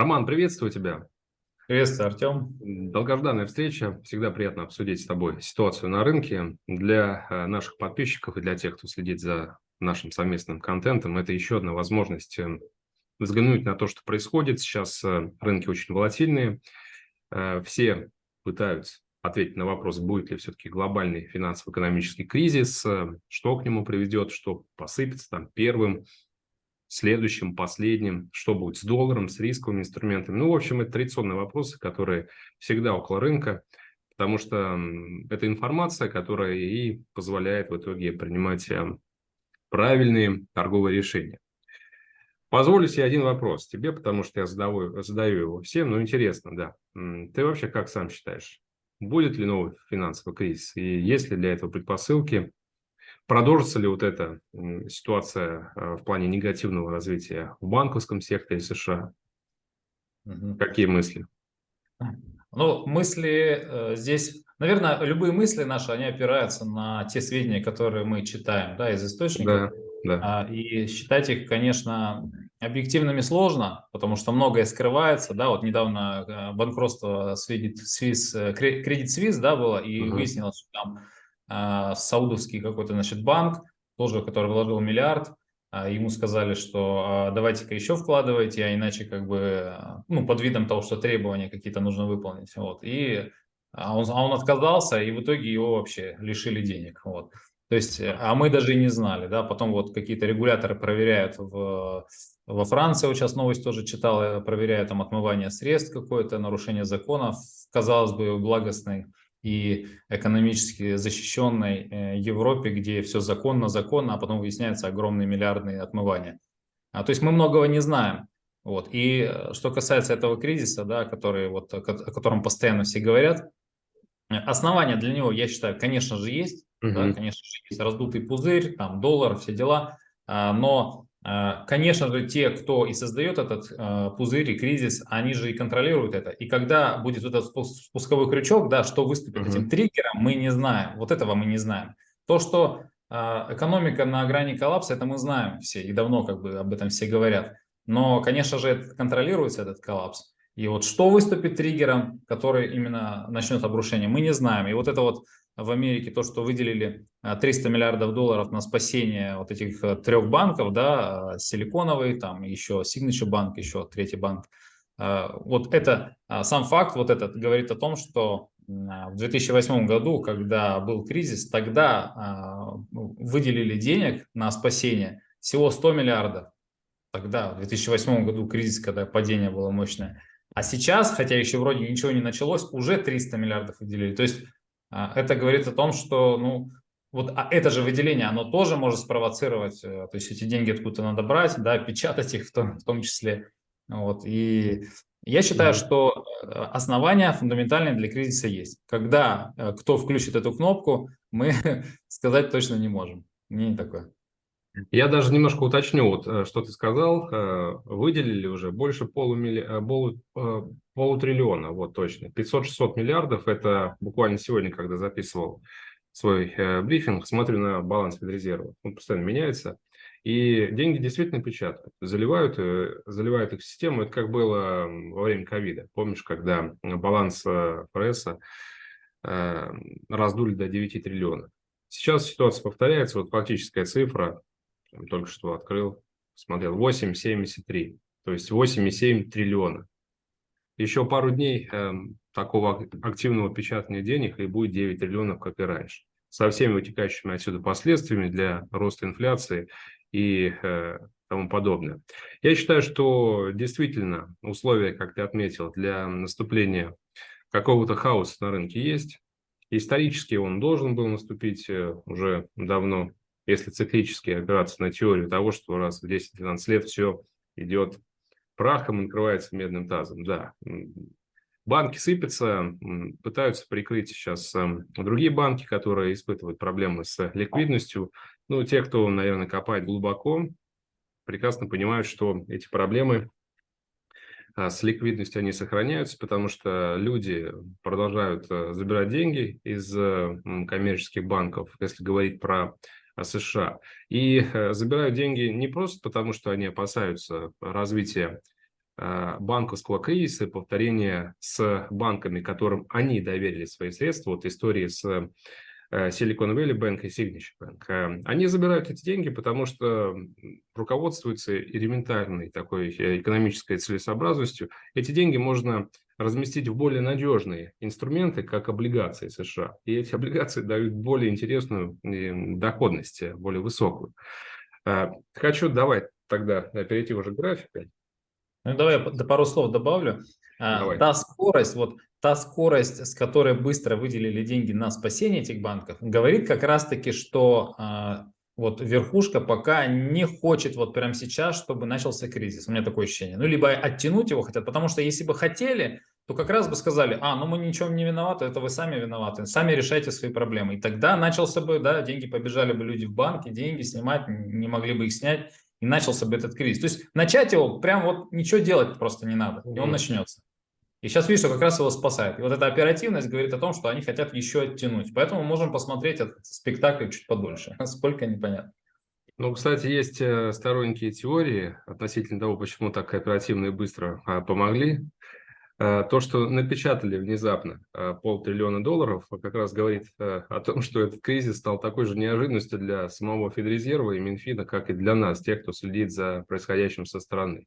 Роман, приветствую тебя. Приветствую, Артем. Долгожданная встреча. Всегда приятно обсудить с тобой ситуацию на рынке. Для э, наших подписчиков и для тех, кто следит за нашим совместным контентом, это еще одна возможность э, взглянуть на то, что происходит. Сейчас э, рынки очень волатильные. Все пытаются ответить на вопрос, будет ли все-таки глобальный финансово-экономический кризис, что к нему приведет, что посыпется там первым, следующим, последним, что будет с долларом, с рисковыми инструментами. Ну, в общем, это традиционные вопросы, которые всегда около рынка, потому что это информация, которая и позволяет в итоге принимать э, правильные торговые решения. Позволю себе один вопрос тебе, потому что я задаю, задаю его всем, но интересно, да. Ты вообще как сам считаешь, будет ли новый финансовый кризис и есть ли для этого предпосылки? Продолжится ли вот эта ситуация э, в плане негативного развития в банковском секторе США? Угу. Какие мысли? Ну, мысли э, здесь, наверное, любые мысли наши, они опираются на те сведения, которые мы читаем, да, из источников. Да, да. А, и считать их, конечно, объективными сложно, потому что многое скрывается, да, вот недавно э, банкротство Credit Suisse, Credit Suisse, да, было, и угу. выяснилось, что там саудовский какой-то, значит, банк, тоже, который вложил миллиард, а, ему сказали, что а, давайте-ка еще вкладывайте, а иначе как бы, ну, под видом того, что требования какие-то нужно выполнить, вот, и а он, а он отказался, и в итоге его вообще лишили денег, вот. То есть, а мы даже и не знали, да, потом вот какие-то регуляторы проверяют в, во Франции, вот сейчас новость тоже читал, проверяют там отмывание средств какое-то, нарушение законов, казалось бы, благостной и экономически защищенной э, Европе, где все законно, законно, а потом выясняются огромные миллиардные отмывания. А, то есть мы многого не знаем. Вот. И э, что касается этого кризиса, да, который, вот, о котором постоянно все говорят, э, основания для него, я считаю, конечно же, есть. Угу. Да, конечно же, есть раздутый пузырь, там доллар, все дела. А, но конечно же, те, кто и создает этот а, пузырь и кризис, они же и контролируют это. И когда будет этот спусковой крючок, да, что выступит uh-huh. этим триггером, мы не знаем. Вот этого мы не знаем. То, что а, экономика на грани коллапса, это мы знаем все, и давно как бы об этом все говорят. Но, конечно же, это контролируется этот коллапс. И вот что выступит триггером, который именно начнет обрушение, мы не знаем. И вот это вот в Америке, то, что выделили 300 а, миллиардов долларов на спасение вот этих э, трех банков, да, Силиконовый, там еще Signature банк, еще третий банк, вот это, сам факт вот этот говорит о том, что в 2008 году, когда был кризис, тогда выделили денег на спасение всего 100 миллиардов. Тогда, в 2008 году кризис, когда падение было мощное. А сейчас, хотя еще вроде ничего не началось, уже 300 миллиардов выделили. То есть это говорит о том, что ну, вот а это же выделение, оно тоже может спровоцировать, э, то есть эти деньги откуда-то надо брать, да, печатать их в том, в том числе. Вот, и я считаю, что э, основания фундаментальные для кризиса есть. Когда э, кто включит эту кнопку, мы сказать точно не можем. Не такое. Я даже немножко уточню, вот, что ты сказал, выделили уже больше полумилли... полу... полутриллиона, вот точно, 500-600 миллиардов, это буквально сегодня, когда записывал свой э, брифинг, смотрю на баланс Федрезерва, он постоянно меняется, и деньги действительно печатают, заливают, э, заливают их в систему, это как было во время ковида, помнишь, когда баланс э, ФРС э, раздули до 9 триллионов. Сейчас ситуация повторяется, вот фактическая цифра, только что открыл, смотрел, 8,73, то есть 8,7 триллиона. Еще пару дней э, такого активного печатания денег и будет 9 триллионов, как и раньше. Со всеми вытекающими отсюда последствиями для роста инфляции и э, тому подобное. Я считаю, что действительно условия, как ты отметил, для наступления какого-то хаоса на рынке есть. Исторически он должен был наступить э, уже давно, если циклически опираться на теорию того, что раз в 10-12 лет все идет прахом, накрывается медным тазом. Да, банки сыпятся, пытаются прикрыть сейчас эм, другие банки, которые испытывают проблемы с ликвидностью. Ну, те, кто, наверное, копает глубоко, прекрасно понимают, что эти проблемы а, с ликвидностью они сохраняются, потому что люди продолжают э, забирать деньги из коммерческих банков, если говорить про США. И э, забирают деньги не просто потому, что они опасаются развития банковского кризиса, повторение с банками, которым они доверили свои средства, вот истории с Silicon Valley Bank и Signature Bank. Они забирают эти деньги, потому что руководствуются элементарной такой экономической целесообразностью. Эти деньги можно разместить в более надежные инструменты, как облигации США. И эти облигации дают более интересную доходность, более высокую. А, хочу давай тогда перейти уже к графику. Ну, давай я пару слов добавлю. А, давай. Та скорость, вот та скорость, с которой быстро выделили деньги на спасение этих банков, говорит как раз-таки, что а, вот верхушка пока не хочет вот прямо сейчас, чтобы начался кризис. У меня такое ощущение. Ну, либо оттянуть его хотят, потому что если бы хотели, то как раз бы сказали, а, ну мы ничего не виноваты, это вы сами виноваты, сами решайте свои проблемы. И тогда начался бы, да, деньги побежали бы люди в банки, деньги снимать, не могли бы их снять, и начался бы этот кризис. То есть начать его, прям вот ничего делать просто не надо, и он начнется. И сейчас видишь, что как раз его спасает. И вот эта оперативность говорит о том, что они хотят еще оттянуть. Поэтому можем посмотреть этот спектакль чуть подольше. Сколько, непонятно. Ну, кстати, есть э, сторонники теории относительно того, почему так оперативно и быстро а, помогли. Э, то, что напечатали внезапно э, полтриллиона долларов, как раз говорит о том, что этот кризис стал такой же неожиданностью для самого Федрезерва и Минфина, как и для нас, тех, кто следит за происходящим со стороны.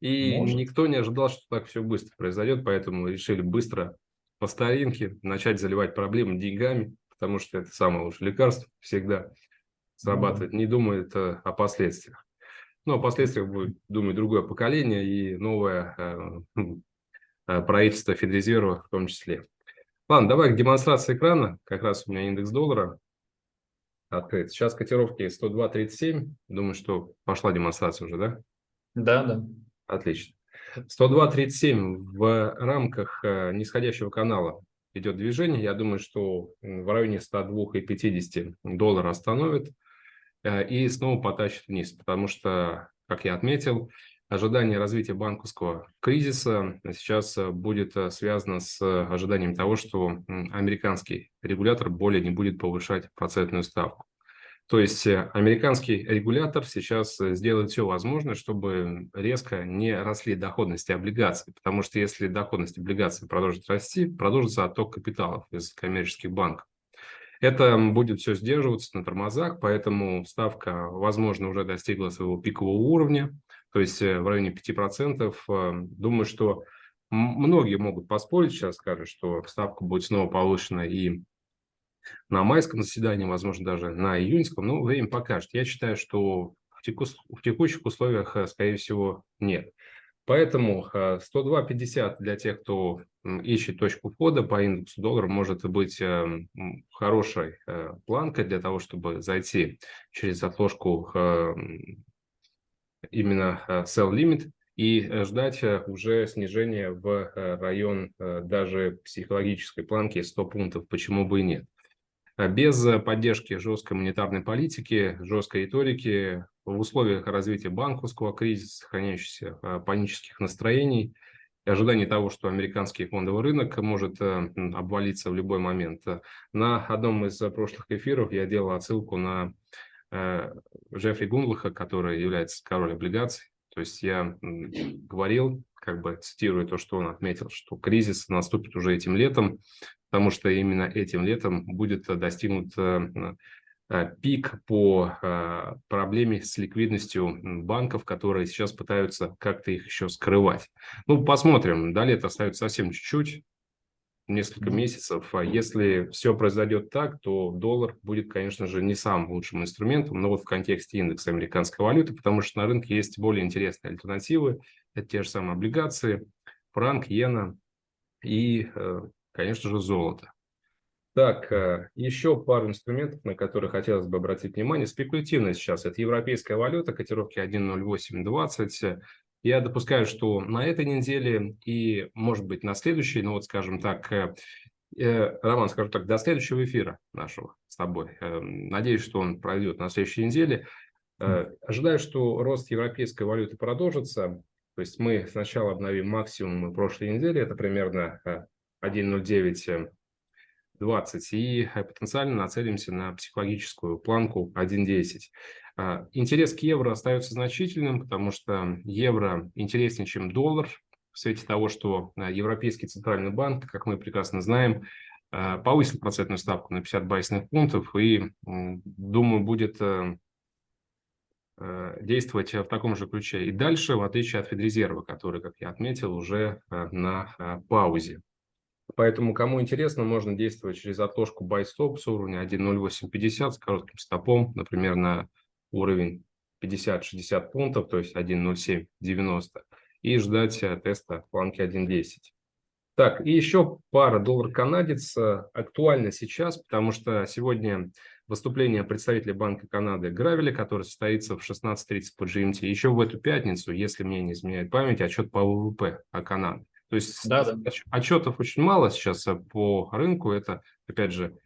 И Может. никто не ожидал, что так все быстро произойдет, поэтому решили быстро по старинке начать заливать проблемы деньгами, потому что это самое лучшее лекарство всегда срабатывает, не думает э, о последствиях. Но о последствиях будет думать другое поколение и новое э, правительство Федрезерва в том числе. Ладно, давай к демонстрации экрана. Как раз у меня индекс доллара открыт. Сейчас котировки 102.37. Думаю, что пошла демонстрация уже, да? Да, да. Отлично. 102.37 в рамках э, нисходящего канала идет движение. Я думаю, что в районе 102,50 доллара остановит э, и снова потащит вниз, потому что, как я отметил, ожидание развития банковского кризиса сейчас будет э, связано с ожиданием того, что американский регулятор более не будет повышать процентную ставку. То есть э, американский регулятор сейчас э, сделает все возможное, чтобы резко не росли доходности облигаций, потому что если доходность облигаций продолжит расти, продолжится отток капиталов из коммерческих банков. Это будет все сдерживаться на тормозах, поэтому ставка, возможно, уже достигла своего пикового уровня, то есть э, в районе 5%. Думаю, что многие могут поспорить сейчас, скажут, что ставка будет снова повышена и на майском заседании, возможно, даже на июньском, но время покажет. Я считаю, что в, теку, в текущих условиях, э, скорее всего, нет. Поэтому 102.50 э, для тех, кто ищет точку входа по индексу доллара, может быть э, хорошей планкой для того, чтобы зайти через отложку именно sell limit и ждать уже снижения в район даже психологической планки 100 пунктов, почему бы и нет. А без поддержки жесткой монетарной политики, жесткой риторики, в условиях развития банковского кризиса, сохраняющихся панических настроений, и ожидания того, что американский фондовый рынок может э, обвалиться в любой момент. На одном из прошлых эфиров я делал отсылку на э, Джеффри Гунлаха, который является король облигаций. То есть я говорил, как бы цитирую то, что он отметил, что кризис наступит уже этим летом, потому что именно этим летом будет достигнут э, э, пик по э, проблеме с ликвидностью банков, которые сейчас пытаются как-то их еще скрывать. Ну, посмотрим. До лета остается совсем чуть-чуть, несколько месяцев. А если все произойдет так, то доллар будет, конечно же, не самым лучшим инструментом, но вот в контексте индекса американской валюты, потому что на рынке есть более интересные альтернативы. Это те же самые облигации, франк, иена и конечно же, золото. Так, э, еще пару инструментов, на которые хотелось бы обратить внимание. Спекулятивно сейчас это европейская валюта, котировки 1.0820. Я допускаю, что на этой неделе и, может быть, на следующей, ну вот, скажем так, э, э, Роман, скажу так, до следующего эфира нашего с тобой. Надеюсь, что он пройдет на следующей неделе. Ожидаю, что рост европейской валюты продолжится. То есть мы сначала обновим максимум прошлой недели, это примерно 1.0920 и э, потенциально нацелимся на психологическую планку 1.10. А, интерес к евро остается значительным, потому что евро интереснее, чем доллар, в свете того, что а, Европейский центральный банк, как мы прекрасно знаем, а, повысил процентную ставку на 50 байсных пунктов и, думаю, будет э, э, действовать в таком же ключе и дальше, в отличие от Федрезерва, который, как я отметил, уже э, на паузе. Поэтому, кому интересно, можно действовать через отложку buy stop с уровня 1.0850 с коротким стопом, например, на уровень 50-60 пунктов, то есть 1.0790, и ждать э, теста планки 1.10. Так, и еще пара доллар-канадец э, актуальна сейчас, потому что сегодня выступление представителя Банка Канады Гравеля, который состоится в 16.30 по GMT. Еще в эту пятницу, если мне не изменяет память, отчет по ВВП о Канаде. То есть да, да. отчетов очень мало сейчас э, по рынку. Это, опять же,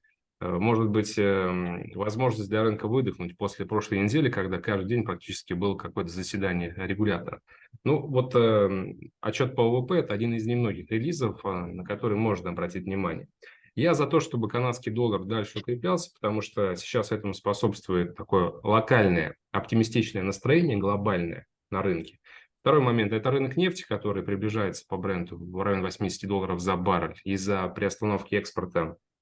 может быть эм, возможность для рынка выдохнуть после прошлой недели, когда каждый день практически было какое-то заседание регулятора. Ну, вот эм, отчет по ВВП – это один из немногих релизов, э, на который можно обратить внимание. Я за то, чтобы канадский доллар дальше укреплялся, потому что сейчас этому способствует такое локальное оптимистичное настроение, глобальное на рынке. Второй момент – это рынок нефти, который приближается по бренду в районе 80 долларов за баррель из-за приостановки экспорта Э,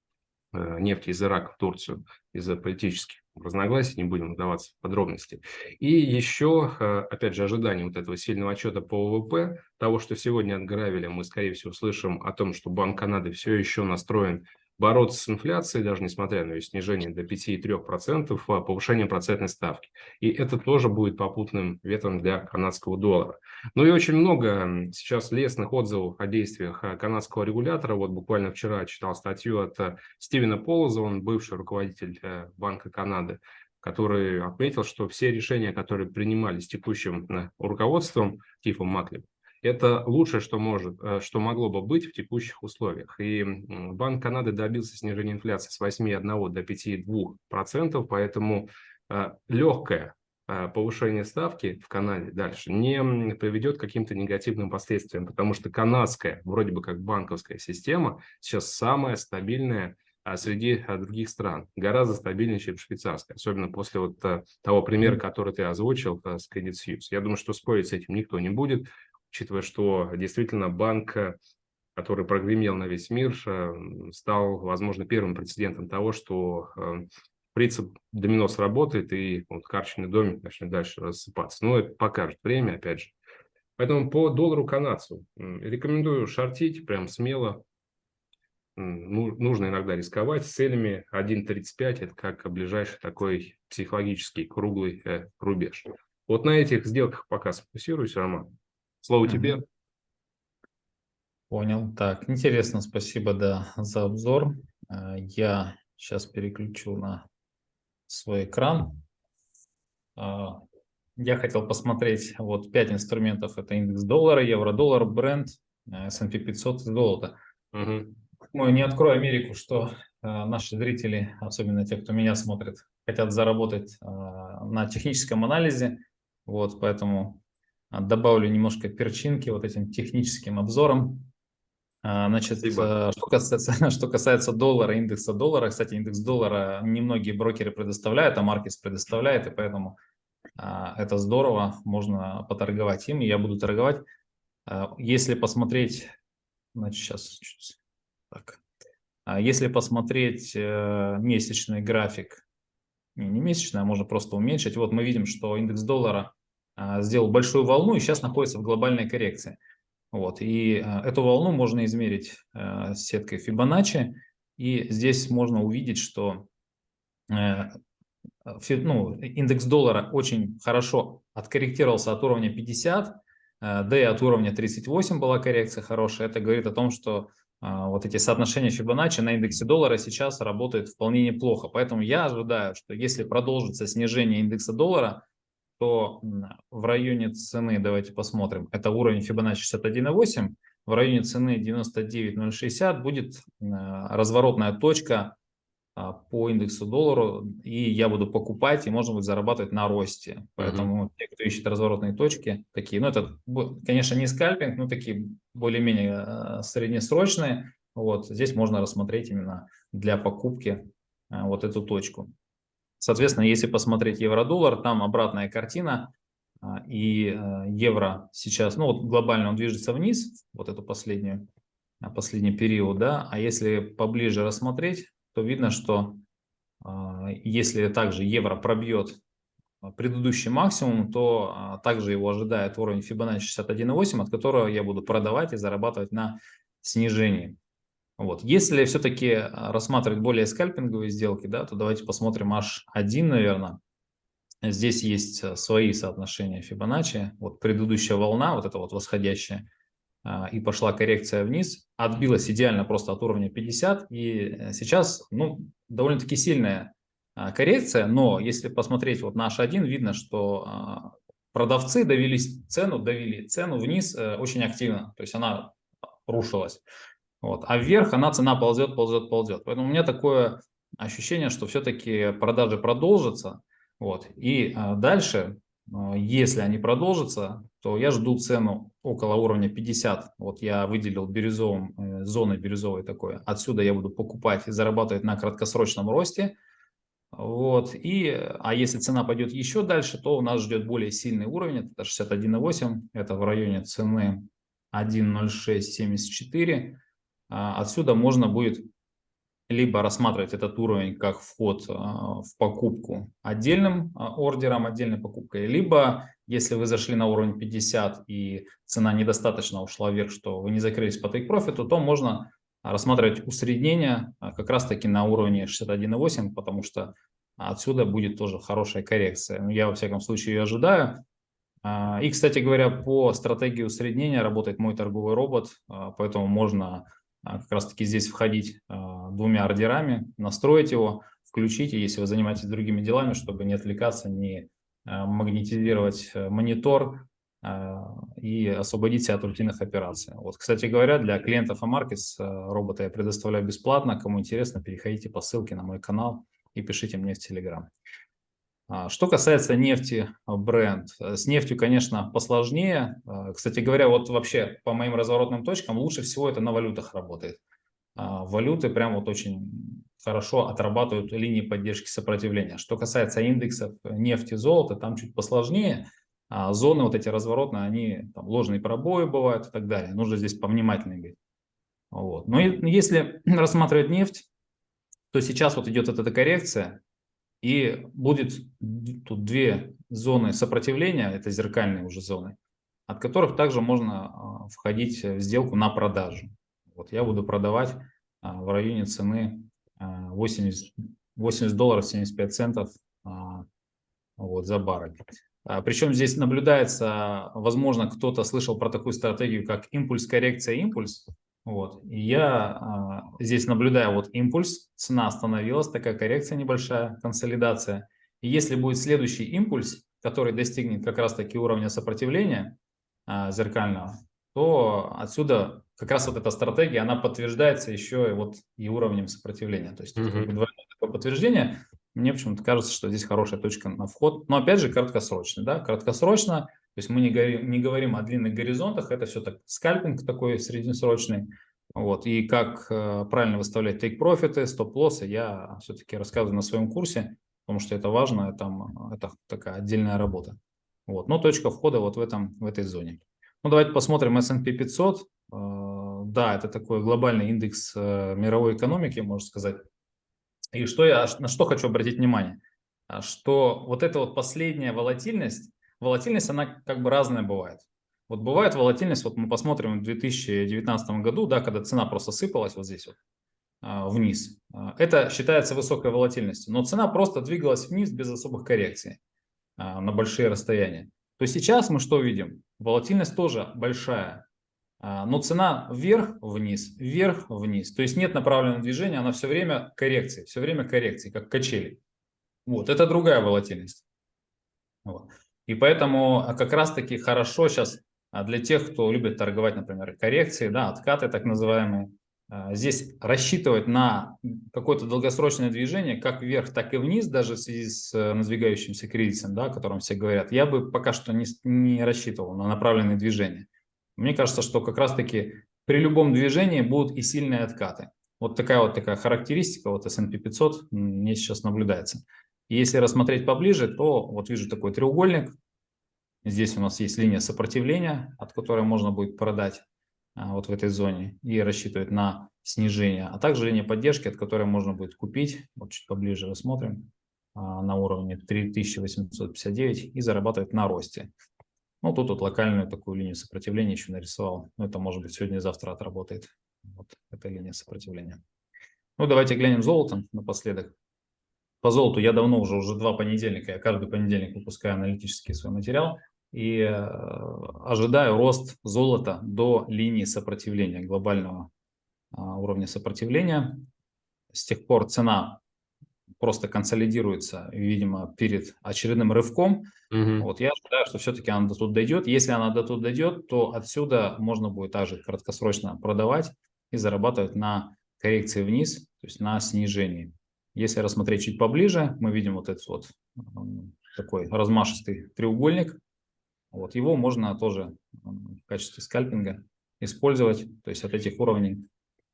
нефти из Ирака в Турцию из-за политических разногласий, не будем вдаваться в подробности. И еще, э, опять же, ожидание вот этого сильного отчета по ВВП, того, что сегодня от мы, скорее всего, слышим о том, что Банк Канады все еще настроен бороться с инфляцией, даже несмотря на ее снижение до 5,3%, а повышение процентной ставки. И это тоже будет попутным ветром для канадского доллара. Ну и очень много сейчас лестных отзывов о действиях э, канадского регулятора. Вот буквально вчера читал статью от э, Стивена Полоза, он бывший руководитель э, Банка Канады, который отметил, что все решения, которые принимались текущим руководством Тифом Маклем, это лучшее, что, может, э, что могло бы быть в текущих условиях. И Банк Канады добился снижения инфляции с 8,1 до 5,2%, поэтому э, легкое э, повышение ставки в Канаде дальше не приведет к каким-то негативным последствиям, потому что канадская, вроде бы как банковская система, сейчас самая стабильная среди других стран, гораздо стабильнее, чем швейцарская, особенно после вот того примера, который ты озвучил с Credit Suisse. Я думаю, что спорить с этим никто не будет учитывая, что действительно банк, который прогремел на весь мир, э, стал, возможно, первым прецедентом того, что э, принцип домино сработает, и вот карточный домик начнет дальше рассыпаться. Но это покажет время, опять же. Поэтому по доллару канадцу рекомендую шортить прям смело. Ну, нужно иногда рисковать с целями 1.35, это как ближайший такой психологический круглый э, рубеж. Вот на этих сделках пока сфокусируюсь, Роман. Слово тебе. Понял. Так, интересно, спасибо да, за обзор. Э, я сейчас переключу на свой экран. Э, я хотел посмотреть вот пять инструментов. Это индекс доллара, евро-доллар, бренд, S&P 500 и золото. Угу. Мы не открою Америку, что э, наши зрители, особенно те, кто меня смотрит, хотят заработать на техническом анализе. Вот, поэтому добавлю немножко перчинки вот этим техническим обзором. А, значит, Спасибо. Э, что касается, что касается доллара, индекса доллара, кстати, индекс доллара немногие брокеры предоставляют, а Маркетс предоставляет, и поэтому а, это здорово, можно поторговать им, и я буду торговать. Если посмотреть, значит, сейчас так. Если посмотреть э, месячный график, не, не месячный, а можно просто уменьшить, вот мы видим, что индекс доллара а, сделал большую волну и сейчас находится в глобальной коррекции. Вот, и а, эту волну можно измерить а, сеткой Fibonacci, и здесь можно увидеть, что э, ну, индекс доллара очень хорошо откорректировался от уровня 50, да и от уровня 38 была коррекция хорошая. Это говорит о том, что вот эти соотношения Fibonacci на индексе доллара сейчас работают вполне неплохо. Поэтому я ожидаю, что если продолжится снижение индекса доллара, то в районе цены, давайте посмотрим, это уровень Fibonacci 61.8, в районе цены 99.060 будет разворотная точка а, по индексу доллару, и я буду покупать, и можно будет зарабатывать на росте. Поэтому mm -hmm. те, кто ищет разворотные точки, такие, ну это, конечно, не скальпинг, но такие более-менее а, среднесрочные, вот здесь можно рассмотреть именно для покупки а, вот эту точку. Соответственно, если посмотреть евро-доллар, там обратная картина, а, и э, евро сейчас, ну вот глобально он движется вниз, вот эту последнюю, а, последний период, да, а если поближе рассмотреть, то видно, что а, если также евро пробьет предыдущий максимум, то также его ожидает уровень Fibonacci 61.8, от которого я буду продавать и зарабатывать на снижении. Вот. Если все-таки рассматривать более скальпинговые сделки, да, то давайте посмотрим H1, наверное. Здесь есть э, свои соотношения Фибоначчи. Вот предыдущая волна, вот эта вот восходящая, а, и пошла коррекция вниз, отбилась идеально просто от уровня 50, и э, сейчас ну, довольно-таки сильная коррекция, но если посмотреть вот наш один, видно, что продавцы довели цену, довели цену вниз э, очень активно, то есть она рушилась. Вот. А вверх она цена ползет, ползет, ползет. Поэтому у меня такое ощущение, что все-таки продажи продолжатся, вот. И а, дальше, а, если они продолжатся, то я жду цену около уровня 50. Вот я выделил бирюзовым, э, зоной бирюзовой такой. Отсюда я буду покупать и зарабатывать на краткосрочном росте. Вот. И, а если цена пойдет еще дальше, то у нас ждет более сильный уровень. Это 61,8. Это в районе цены 1.0674. А, отсюда можно будет либо рассматривать этот уровень как вход а, в покупку отдельным а, ордером, отдельной покупкой, либо если вы зашли на уровень 50 и цена недостаточно ушла вверх, что вы не закрылись по take profit, то можно рассматривать усреднение как раз таки на уровне 61.8, потому что отсюда будет тоже хорошая коррекция. Ну, я во всяком случае ее ожидаю. И, кстати говоря, по стратегии усреднения работает мой торговый робот, поэтому можно как раз таки здесь входить а, двумя ордерами, настроить его, включить, если вы занимаетесь другими делами, чтобы не отвлекаться, не а, магнетизировать э, монитор и освободить себя от рутинных операций. Вот, кстати говоря, для клиентов Amarkets робота я предоставляю бесплатно. Кому интересно, переходите по ссылке на мой канал и пишите мне в Telegram. А, что касается нефти а, бренд, э, с нефтью, конечно, посложнее. А, кстати говоря, вот вообще по моим разворотным точкам лучше всего это на валютах работает. Валюты прям вот очень хорошо отрабатывают линии поддержки сопротивления. Что касается индексов нефти, золота, там чуть посложнее. Зоны вот эти разворотные, они там ложные пробои бывают и так далее. Нужно здесь повнимательнее быть. Вот. Но если рассматривать нефть, то сейчас вот идет эта коррекция, и будет тут две зоны сопротивления, это зеркальные уже зоны, от которых также можно а, входить в сделку на продажу. Вот я буду продавать а, в районе цены 80, а, 80 долларов 75 центов вот, за баррель. Причем здесь наблюдается, возможно, кто-то слышал про такую стратегию, как импульс, коррекция, импульс. Вот. И я а, здесь наблюдаю вот импульс, цена остановилась, такая коррекция небольшая, консолидация. И если будет следующий импульс, который достигнет как раз таки уровня сопротивления а, зеркального, то отсюда как раз вот эта стратегия, она подтверждается еще и вот и уровнем сопротивления. То есть mm -hmm. двойное такое подтверждение. Мне почему-то кажется, что здесь хорошая точка на вход. Но опять же краткосрочно. Да? Краткосрочно то есть мы не говорим, не говорим о длинных горизонтах, это все так скальпинг такой среднесрочный. Вот. И как э, правильно выставлять take-профиты, стоп-лоссы, я все-таки рассказываю на своем курсе, потому что это важно, там, это такая отдельная работа. Вот. Но точка входа вот в, этом, в этой зоне. Ну, давайте посмотрим S&P 500. Э, да, это такой глобальный индекс э, мировой экономики, можно сказать. И что я, на что хочу обратить внимание? Что вот эта вот последняя волатильность, волатильность, она как бы разная бывает. Вот бывает волатильность, вот мы посмотрим в 2019 году, да, когда цена просто сыпалась вот здесь вот а, вниз. А, это считается высокой волатильностью, но цена просто двигалась вниз без особых коррекций а, на большие расстояния. То сейчас мы что видим? Волатильность тоже большая, но цена вверх-вниз, вверх-вниз. То есть нет направленного движения, она все время коррекции, все время коррекции, как качели. Вот, это другая волатильность. Вот. И поэтому а, как раз-таки хорошо сейчас а, для тех, кто любит торговать, например, коррекции, да, откаты так называемые, а, здесь рассчитывать на какое-то долгосрочное движение, как вверх, так и вниз, даже в связи с э, надвигающимся кризисом, да, о котором все говорят, я бы пока что не, не рассчитывал на направленные движения. Мне кажется, что как раз-таки при любом движении будут и сильные откаты. Вот такая вот такая характеристика вот S&P 500 мне сейчас наблюдается. Если рассмотреть поближе, то вот вижу такой треугольник. Здесь у нас есть линия сопротивления, от которой можно будет продать а, вот в этой зоне и рассчитывать на снижение, а также линия поддержки, от которой можно будет купить, вот чуть поближе рассмотрим, а, на уровне 3859 и зарабатывать на росте. Ну, тут вот локальную такую линию сопротивления еще нарисовал. Ну, это, может быть, сегодня-завтра отработает. Вот эта линия сопротивления. Ну, давайте глянем золото напоследок. По золоту я давно уже, уже два понедельника, я каждый понедельник выпускаю аналитический свой материал и э, ожидаю рост золота до линии сопротивления, глобального э, уровня сопротивления. С тех пор цена просто консолидируется, видимо, перед очередным рывком. Угу. Вот я ожидаю, что все-таки она до тут дойдет. Если она до тут дойдет, то отсюда можно будет также краткосрочно продавать и зарабатывать на коррекции вниз, то есть на снижении. Если рассмотреть чуть поближе, мы видим вот этот вот такой размашистый треугольник. Вот его можно тоже в качестве скальпинга использовать, то есть от этих уровней,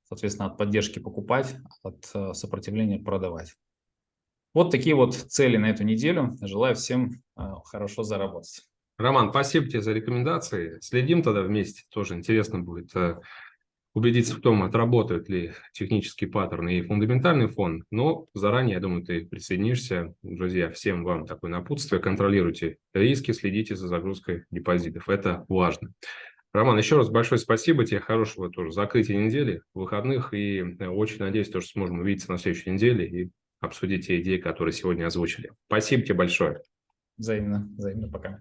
соответственно, от поддержки покупать, от э, сопротивления продавать. Вот такие вот цели на эту неделю. Желаю всем э, хорошо заработать. Роман, спасибо тебе за рекомендации. Следим тогда вместе. Тоже интересно будет э, убедиться в том, отработают ли технические паттерны и фундаментальный фон, но заранее, я думаю, ты присоединишься. Друзья, всем вам такое напутствие. Контролируйте риски, следите за загрузкой депозитов. Это важно. Роман, еще раз большое спасибо тебе, хорошего тоже закрытия недели, выходных, и э, очень надеюсь, что сможем увидеться на следующей неделе и обсудить те идеи, которые сегодня озвучили. Спасибо тебе большое. Взаимно, взаимно, пока.